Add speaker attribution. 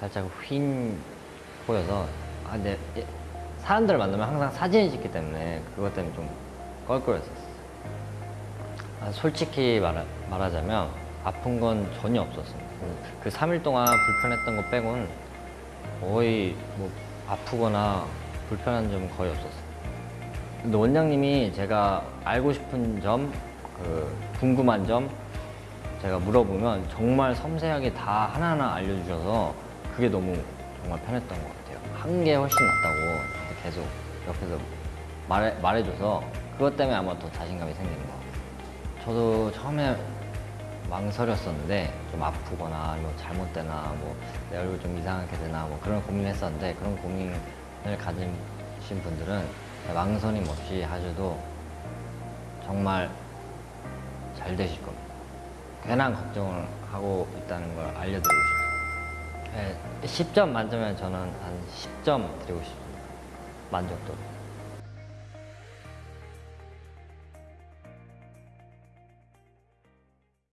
Speaker 1: 살짝 휜 보여서 아 근데 예, 사람들 만나면 항상 사진을 찍기 때문에 그것 때문에 좀 껄끄러웠었어요. 아, 솔직히 말하, 말하자면 아픈 건 전혀 없었습니다. 그 3일 동안 불편했던 거 빼고는 거의 뭐 아프거나 불편한 점은 거의 없었어요. 근데 원장님이 제가 알고 싶은 점, 그 궁금한 점 제가 물어보면 정말 섬세하게 다 하나하나 알려주셔서 그게 너무 정말 편했던 것 같아요. 한 게 훨씬 낫다고 계속 옆에서 말해, 말해줘서 그것 때문에 아마 더 자신감이 생기는 것 같아요. 저도 처음에 망설였었는데 좀 아프거나 뭐 잘못되나 뭐 내 얼굴 좀 이상하게 되나 뭐 그런 고민을 했었는데 그런 고민을 가지신 분들은 망설임 없이 하셔도 정말 잘 되실 겁니다. 괜한 걱정을 하고 있다는 걸 알려드리고 싶어요. 네, 10점 만점에 저는 한 10점 드리고 싶습니다. 만족도.